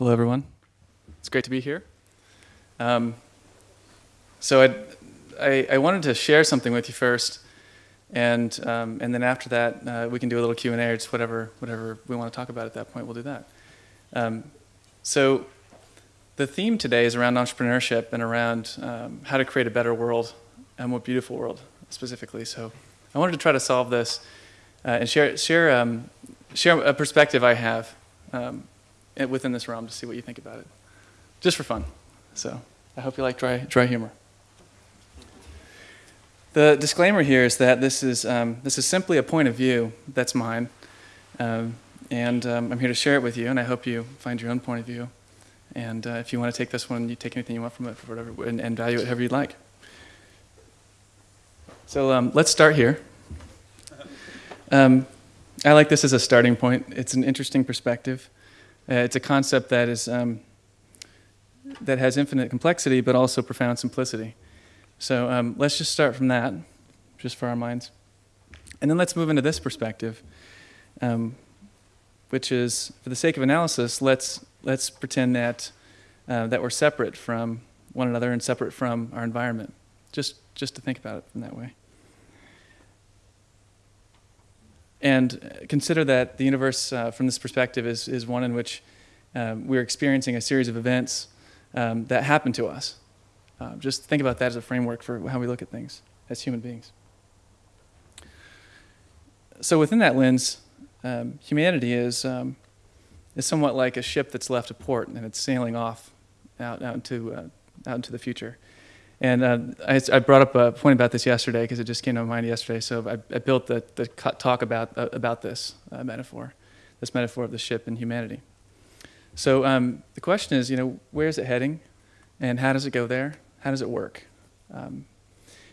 Hello, everyone. It's great to be here. Um, so I'd, I, I wanted to share something with you first, and um, and then after that uh, we can do a little Q and A or just whatever whatever we want to talk about at that point. We'll do that. Um, so the theme today is around entrepreneurship and around um, how to create a better world, a more beautiful world specifically. So I wanted to try to solve this uh, and share share um, share a perspective I have um, within this realm to see what you think about it, just for fun. So I hope you like dry dry humor. The disclaimer here is that this is um, this is simply a point of view that's mine, um, and um, I'm here to share it with you. And I hope you find your own point of view. And uh, if you want to take this one, you take anything you want from it, for whatever, and, and value it however you'd like. So um, let's start here. Um, I like this as a starting point. It's an interesting perspective. Uh, it's a concept that is um, that has infinite complexity, but also profound simplicity. So um, let's just start from that, just for our minds, and then let's move into this perspective, um, which is, for the sake of analysis, let's let's pretend that uh, that we're separate from one another and separate from our environment. Just just to think about it in that way. And consider that the universe, uh, from this perspective, is, is one in which um, we're experiencing a series of events um, that happen to us. Uh, just think about that as a framework for how we look at things as human beings. So, within that lens, um, humanity is, um, is somewhat like a ship that's left a port and it's sailing off out, out, into, uh, out into the future. And uh, I, I, brought up a point about this yesterday because it just came to mind yesterday. So I, I built the, the talk about, uh, about this uh, metaphor, this metaphor of the ship and humanity. So um, the question is, you know, where is it heading, and how does it go there? How does it work, um,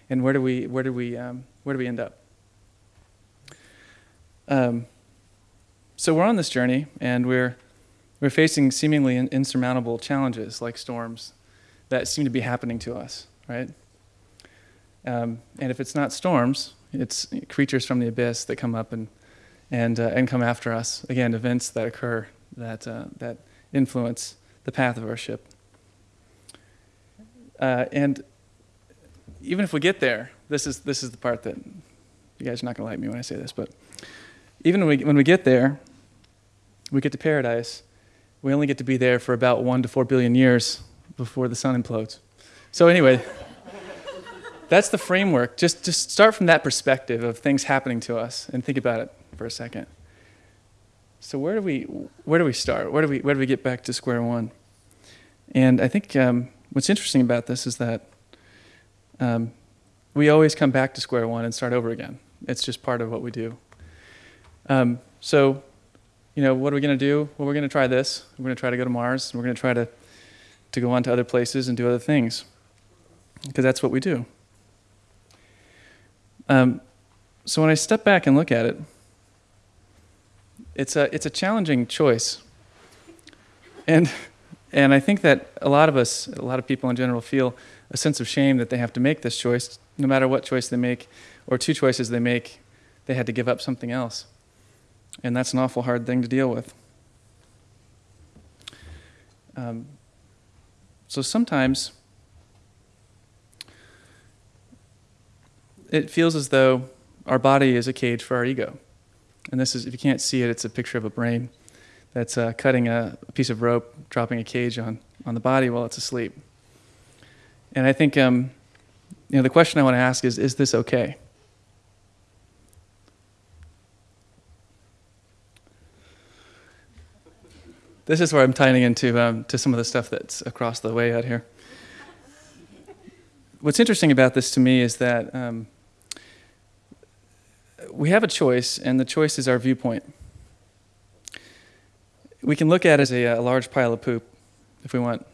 and where do we where do we um, where do we end up? Um, so we're on this journey, and we're we're facing seemingly insurmountable challenges like storms that seem to be happening to us right? Um, and if it's not storms, it's creatures from the abyss that come up and and uh, and come after us. Again, events that occur that uh, that influence the path of our ship. Uh, and even if we get there, this is this is the part that you guys are not going to like me when I say this, but even when we, when we get there, we get to paradise. We only get to be there for about one to four billion years before the sun implodes. So anyway, that's the framework. Just, just start from that perspective of things happening to us and think about it for a second. So where do we, where do we start? Where do we, where do we get back to square one? And I think um, what's interesting about this is that um, we always come back to square one and start over again. It's just part of what we do. Um, so, you know, what are we going to do? Well, we're going to try this. We're going to try to go to Mars. We're going to try to, to go on to other places and do other things because that's what we do. Um, so when I step back and look at it, it's a, it's a challenging choice. And, and I think that a lot of us, a lot of people in general, feel a sense of shame that they have to make this choice. No matter what choice they make, or two choices they make, they had to give up something else. And that's an awful hard thing to deal with. Um, so sometimes it feels as though our body is a cage for our ego. And this is, if you can't see it, it's a picture of a brain that's uh, cutting a, a, piece of rope, dropping a cage on, on the body while it's asleep. And I think, um, you know, the question I want to ask is, is this okay? This is where I'm tying into um, to some of the stuff that's across the way out here. What's interesting about this to me is that um, we have a choice, and the choice is our viewpoint. We can look at it as a, a large pile of poop if we want.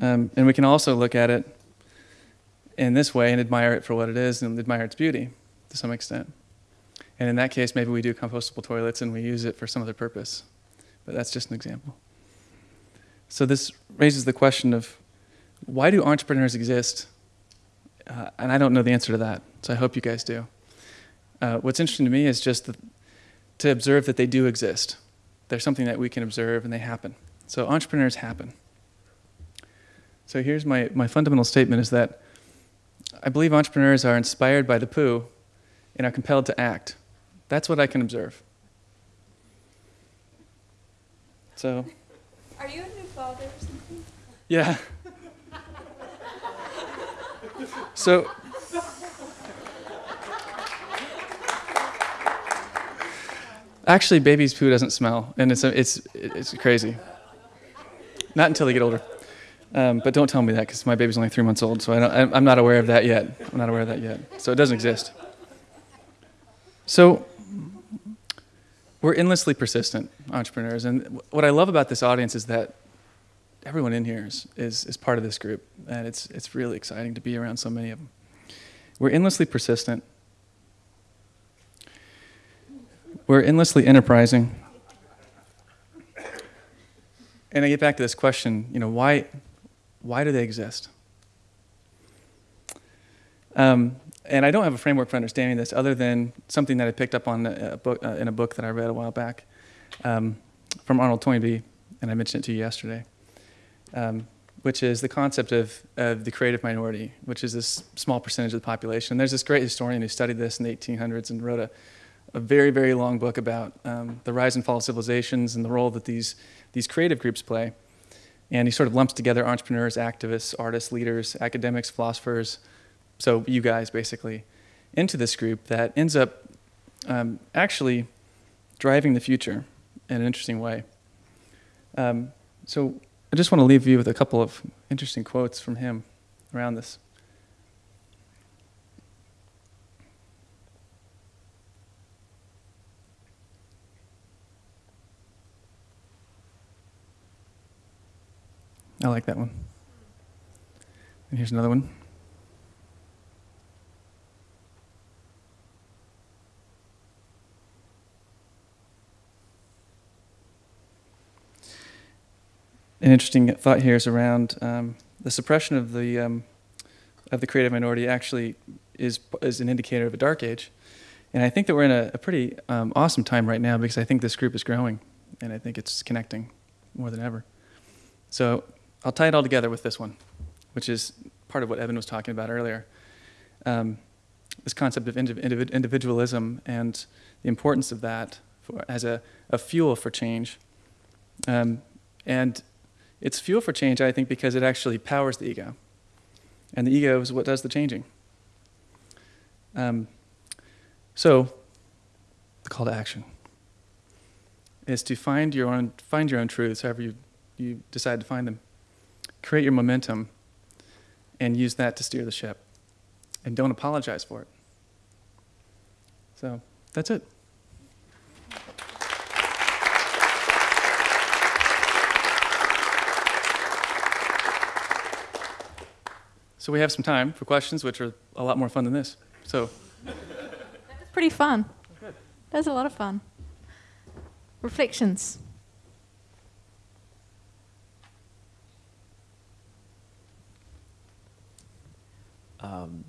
Um, and we can also look at it in this way and admire it for what it is and admire its beauty to some extent. And in that case, maybe we do compostable toilets and we use it for some other purpose. But that's just an example. So this raises the question of why do entrepreneurs exist uh, and I don't know the answer to that, so I hope you guys do. Uh, what's interesting to me is just the, to observe that they do exist. They're something that we can observe and they happen. So entrepreneurs happen. So here's my, my fundamental statement is that I believe entrepreneurs are inspired by the poo and are compelled to act. That's what I can observe. So. Are you a new father or something? Yeah. So. Actually, baby's poo doesn't smell, and it's it's it's crazy. Not until they get older. Um, but don't tell me that because my baby's only three months old, so I don't, I'm not aware of that yet. I'm not aware of that yet. So it doesn't exist. So we're endlessly persistent entrepreneurs, and what I love about this audience is that everyone in here is, is, is part of this group, and it's, it's really exciting to be around so many of them. We're endlessly persistent. We're endlessly enterprising. And I get back to this question, you know, why, why do they exist? Um, and I don't have a framework for understanding this other than something that I picked up on a book, uh, in a book that I read a while back um, from Arnold Toynbee, and I mentioned it to you yesterday, um, which is the concept of, of the creative minority, which is this small percentage of the population. There's this great historian who studied this in the 1800s and wrote a, a very, very long book about um, the rise and fall of civilizations and the role that these, these creative groups play. And he sort of lumps together entrepreneurs, activists, artists, leaders, academics, philosophers, so you guys basically, into this group that ends up um, actually driving the future in an interesting way. Um, so I just want to leave you with a couple of interesting quotes from him around this. I like that one. And here's another one. An interesting thought here is around um, the suppression of the um, of the creative minority actually is is an indicator of a dark age, and I think that we're in a, a pretty um, awesome time right now because I think this group is growing, and I think it's connecting more than ever. So I'll tie it all together with this one, which is part of what Evan was talking about earlier. Um, this concept of indiv individualism and the importance of that for, as a, a fuel for change. Um, and it's fuel for change, I think, because it actually powers the ego. And the ego is what does the changing. Um, so, the call to action is to find your own, find your own truths, however you, you decide to find them. Create your momentum and use that to steer the ship. And don't apologize for it. So, that's it. So we have some time for questions, which are a lot more fun than this. So. That's pretty fun. Good. was a lot of fun. Reflections. Um,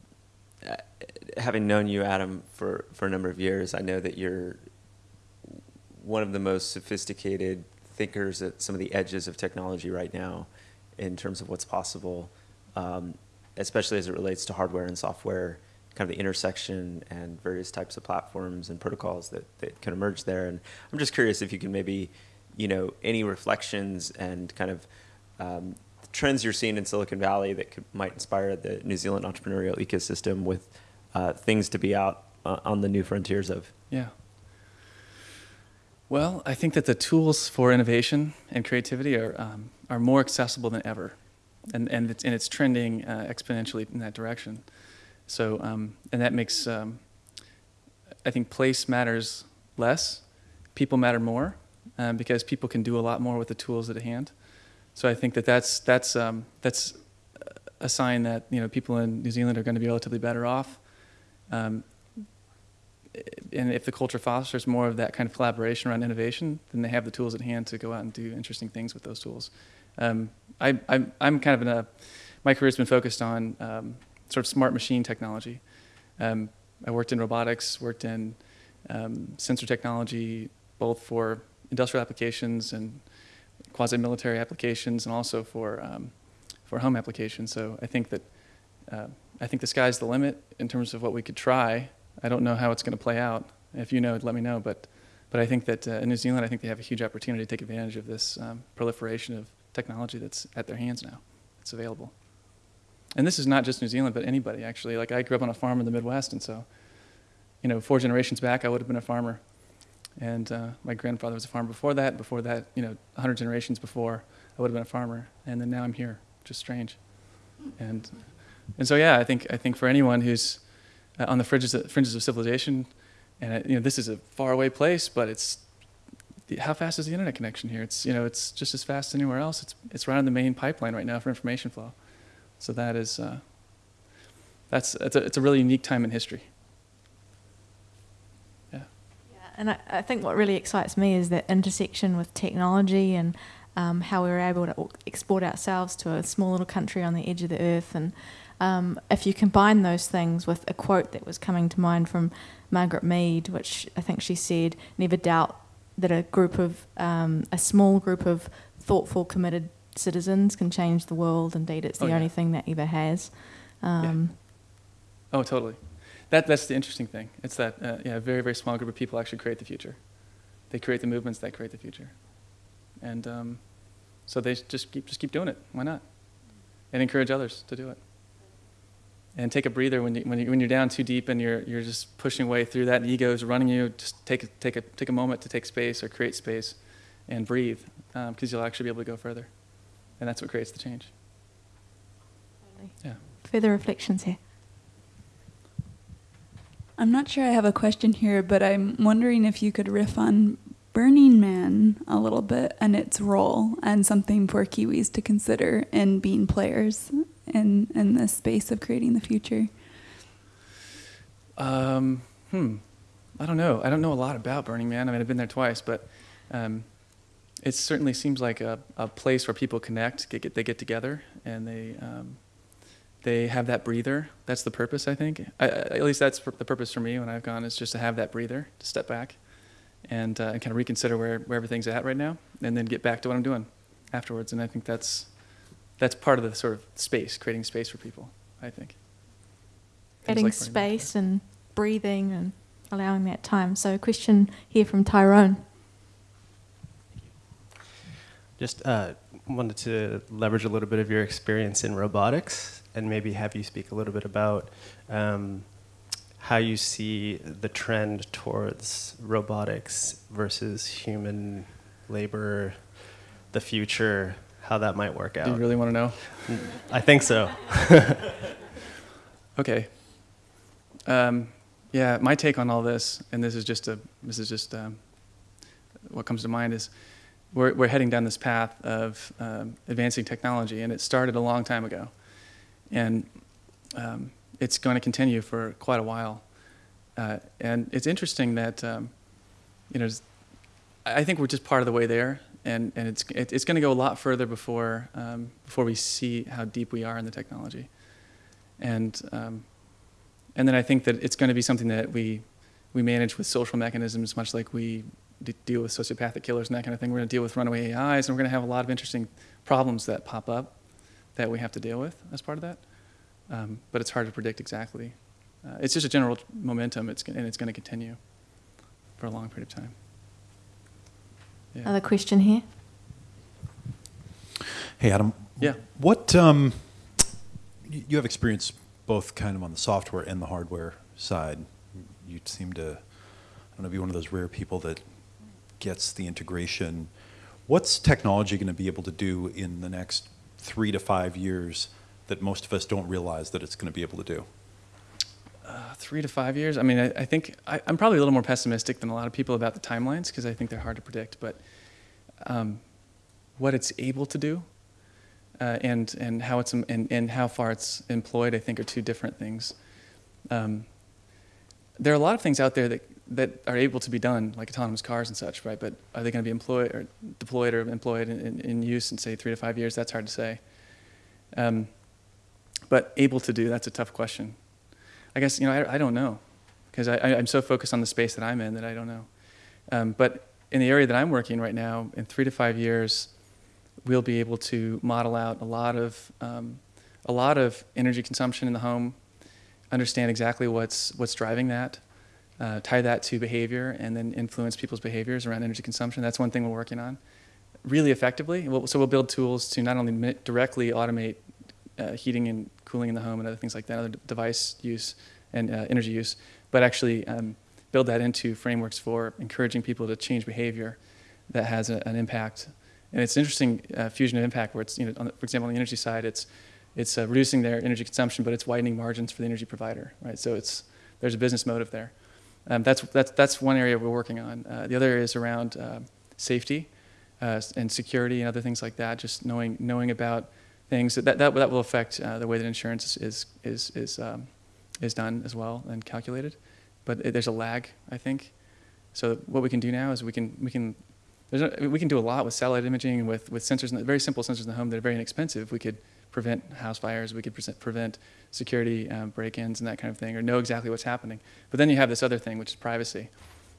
having known you, Adam, for, for a number of years, I know that you're one of the most sophisticated thinkers at some of the edges of technology right now in terms of what's possible. Um, especially as it relates to hardware and software, kind of the intersection and various types of platforms and protocols that, that can emerge there. And I'm just curious if you can maybe, you know, any reflections and kind of um, trends you're seeing in Silicon Valley that could, might inspire the New Zealand entrepreneurial ecosystem with uh, things to be out uh, on the new frontiers of. Yeah. Well, I think that the tools for innovation and creativity are, um, are more accessible than ever and and it's and it's trending uh, exponentially in that direction. So um, and that makes um, I think place matters less, people matter more, um, because people can do a lot more with the tools at hand. So I think that that's that's um, that's a sign that you know people in New Zealand are going to be relatively better off. Um, and if the culture fosters more of that kind of collaboration around innovation, then they have the tools at hand to go out and do interesting things with those tools. Um, I, I'm, I'm kind of in a, my career's been focused on um, sort of smart machine technology. Um, I worked in robotics, worked in um, sensor technology, both for industrial applications and quasi-military applications, and also for um, for home applications. So I think that uh, I think the sky's the limit in terms of what we could try. I don't know how it's going to play out. If you know, let me know. But but I think that uh, in New Zealand, I think they have a huge opportunity to take advantage of this um, proliferation of technology that's at their hands now. It's available. And this is not just New Zealand, but anybody actually. Like I grew up on a farm in the Midwest, and so, you know, four generations back, I would have been a farmer. And uh, my grandfather was a farmer before that. Before that, you know, 100 generations before, I would have been a farmer. And then now I'm here, which is strange. And and so yeah, I think I think for anyone who's uh, on the fringes of, fringes of civilization, and uh, you know, this is a faraway place, but it's how fast is the internet connection here? It's you know, it's just as fast as anywhere else. It's it's right on the main pipeline right now for information flow. So that is uh, that's it's a, it's a really unique time in history. Yeah. Yeah, and I, I think what really excites me is that intersection with technology and um, how we were able to export ourselves to a small little country on the edge of the earth. And um, if you combine those things with a quote that was coming to mind from Margaret Mead, which I think she said, "Never doubt that a group of um, a small group of thoughtful, committed citizens can change the world. Indeed, it's the Oh, yeah. only thing that ever has." Um, Oh, totally. That that's the interesting thing. It's that uh, yeah, a very very small group of people actually create the future. They create the movements that create the future, and um, so they just keep just keep doing it. Why not? And encourage others to do it. And take a breather when you when you when you're down too deep and you're you're just pushing way through that. And is running you. Just take a, take a take a moment to take space or create space, and breathe, um, because you'll actually be able to go further, and that's what creates the change. Yeah. Further reflections here. I'm not sure I have a question here, but I'm wondering if you could riff on Burning Man a little bit and its role and something for Kiwis to consider in being players in, in space of creating the future. Um, hmm. I don't know. I don't know a lot about Burning Man. I mean, I've been there twice, but um, it certainly seems like a, a place where people connect. Get, get they get together and they um, they have that breather. That's the purpose, I think. I- at least that's the purpose for me when I've gone is just to have that breather, to step back, and, uh, and kind of reconsider where, where everything's at right now, and then get back to what I'm doing afterwards. And I think that's that's part of the sort of space, creating space for people. I think. Things Adding like space and breathing and allowing that time. So, a question here from Tyrone. Just uh, wanted to leverage a little bit of your experience in robotics and maybe have you speak a little bit about um, how you see the trend towards robotics versus human labor, the future, how that might work Do out. you really want to know? I think so. Okay. Um, yeah, my take on all this, and this is just a, this is just um, what comes to mind is, we're we're heading down this path of um, advancing technology, and it started a long time ago, and um, it's going to continue for quite a while. Uh, and it's interesting that, um, you know, I think we're just part of the way there, and and it's it, it's going to go a lot further before um, before we see how deep we are in the technology and um, and then I think that it's going to be something that we we manage with social mechanisms, much like we deal with sociopathic killers and that kind of thing. We're going to deal with runaway AIs, and we're going to have a lot of interesting problems that pop up that we have to deal with as part of that. Um, but it's hard to predict exactly. Uh, it's just a general momentum, it's, and it's going to continue for a long period of time. Yeah. Another question here. Hey, Adam. Yeah. What um, you have experience both kind of on the software and the hardware side. You seem to, I don't know, be one of those rare people that gets the integration. What's technology going to be able to do in the next three to five years that most of us don't realize that it's going to be able to do? Uh, three to five years. I mean, I, I think I, I'm probably a little more pessimistic than a lot of people about the timelines because I think they're hard to predict. But um, what it's able to do uh, and and how it's and, and how far it's employed, I think, are two different things. Um, there are a lot of things out there that that are able to be done, like autonomous cars and such, right? But are they going to be employed or deployed or employed in, in, in use in say three to five years? That's hard to say. Um, but able to do, that's a tough question. I guess you know I, I don't know because I'm so focused on the space that I'm in that I don't know. Um, but in the area that I'm working right now, in three to five years, we'll be able to model out a lot of um, a lot of energy consumption in the home, understand exactly what's what's driving that, uh, tie that to behavior, and then influence people's behaviors around energy consumption. That's one thing we're working on, really effectively. We'll, so we'll build tools to not only directly automate uh, heating and cooling in the home and other things like that, other device use and uh, energy use, but actually um, build that into frameworks for encouraging people to change behavior that has a, an impact. And it's interesting uh, fusion of impact where it's, you know, the, for example, on the energy side, it's it's uh, reducing their energy consumption, but it's widening margins for the energy provider, right? So it's there's a business motive there. Um, that's that's that's one area we're working on. Uh, the other is around uh, safety uh, and security and other things like that. Just knowing knowing about things that that, that will affect uh, the way that insurance is is is um, is done as well and calculated. But it, there's a lag, I think. So what we can do now is we can we can we can do a lot with satellite imaging and with with sensors, the, very simple sensors in the home that are very inexpensive. We could prevent house fires. We could present, prevent security um, break-ins and that kind of thing, or know exactly what's happening. But then you have this other thing, which is privacy,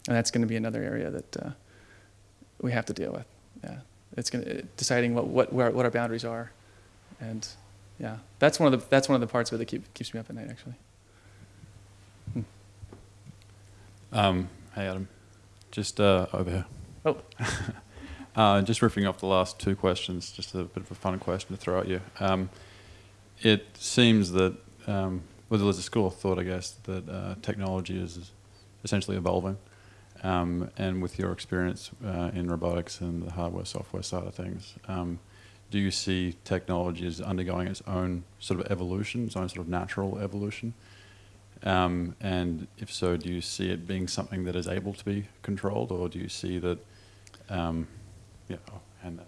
and that's going to be another area that uh, we have to deal with. Yeah, it's going to deciding what what where, what our boundaries are, and yeah, that's one of the that's one of the parts of it that keep, keeps me up at night actually. Hmm. Um, hey, Adam. Just uh, over here. Oh. uh, just riffing off the last two questions, just a bit of a fun question to throw at you. Um, it seems that, um, well, there's a school of thought, I guess, that uh, technology is essentially evolving. Um, and with your experience uh, in robotics and the hardware software side of things, um, do you see technology as undergoing its own sort of evolution, its own sort of natural evolution? Um, and if so, do you see it being something that is able to be controlled, or do you see that? Um, yeah, I'll hand that.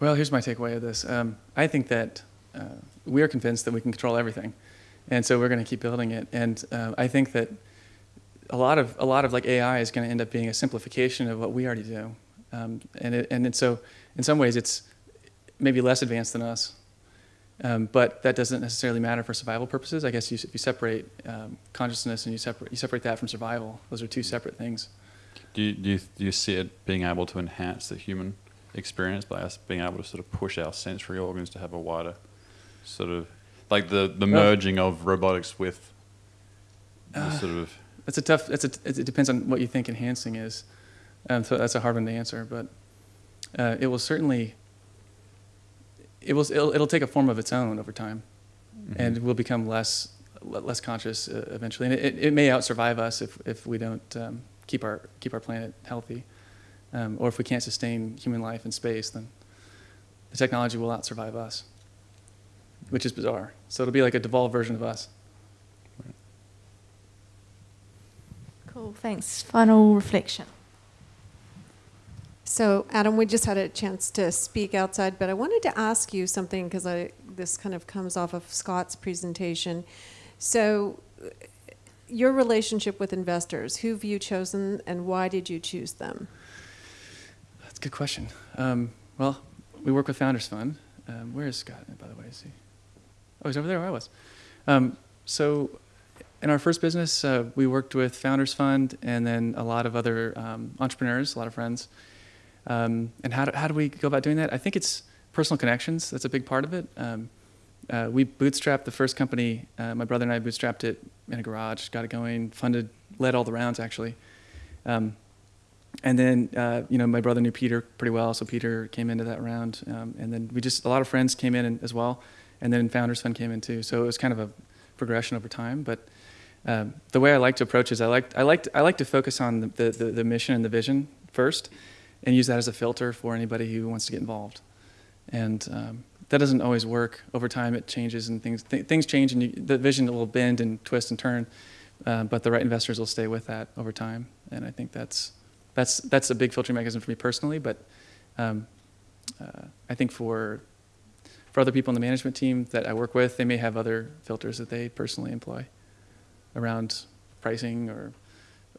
Well, here's my takeaway of this. Um, I think that uh, we are convinced that we can control everything, and so we're going to keep building it. And uh, I think that a lot of a lot of like AI is going to end up being a simplification of what we already do, um, and it, and so in some ways it's maybe less advanced than us, um, but that doesn't necessarily matter for survival purposes. I guess you, if you separate um, consciousness and you separate you separate that from survival, those are two separate things. Do you, do you, do you see it being able to enhance the human experience by us being able to sort of push our sensory organs to have a wider sort of like the, the Well- merging of robotics with the Uh, sort of That's a tough. That's a. It depends on what you think enhancing is. Um, so that's a hard one to answer, but uh, it will certainly. It will. It'll, it'll take a form of its own over time, and we'll become less less conscious uh, eventually. And it, it may outsurvive us if if we don't um, keep our keep our planet healthy, um, or if we can't sustain human life in space, then the technology will outsurvive us, which is bizarre. So it'll be like a devolved version of us. Cool, thanks. Final reflection. So, Adam, we just had a chance to speak outside, but I wanted to ask you something because this kind of comes off of Scott's presentation. So, your relationship with investors, who've you chosen, and why did you choose them? That's a good question. Um, well, we work with Founders Fund. Um, where is Scott, by the way? Is he? Oh, he's over there where I was. Um, so, in our first business, uh, we worked with Founders Fund and then a lot of other um, entrepreneurs, a lot of friends. Um, and how do, how do we go about doing that? I think it's personal connections. That's a big part of it. Um, uh, we bootstrapped the first company. Uh, my brother and I bootstrapped it in a garage, got it going, funded, led all the rounds actually. Um, and then uh, you know my brother knew Peter pretty well, so Peter came into that round, um, and then we just a lot of friends came in and- as well, and then Founders Fund came in too. So it was kind of a progression over time. But um, the way I like to approach is I like I like to, I like to focus on the, the, the, the mission and the vision first, and use that as a filter for anybody who wants to get involved. And um, that doesn't always work. Over time, it changes and things th- things change, and you, the vision will bend and twist and turn. Uh, but the right investors will stay with that over time, and I think that's that's that's a big filtering mechanism for me personally. But um, uh, I think for for other people in the management team that I work with, they may have other filters that they personally employ around pricing or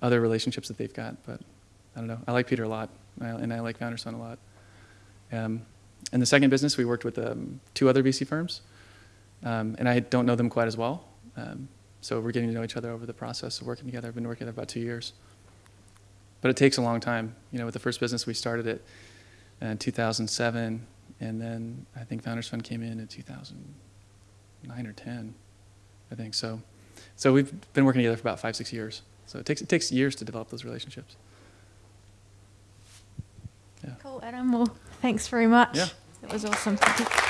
other relationships that they've got. But I don't know. I like Peter a lot, and I like Founders Fund a lot. Um, the second business, we worked with um, two other VC firms, um, and I don't know them quite as well. Um, so we're getting to know each other over the process of working together. I've been working together about two years. but it takes a long time. You know, with the first business, we started it in 2007, and then I think Founders Fund came in in 2009 or 10, I think. So, so we've been working together for about five, six years. So it takes it takes years to develop those relationships. Adam. Well, thanks very much. Yeah. It was awesome. Thank you.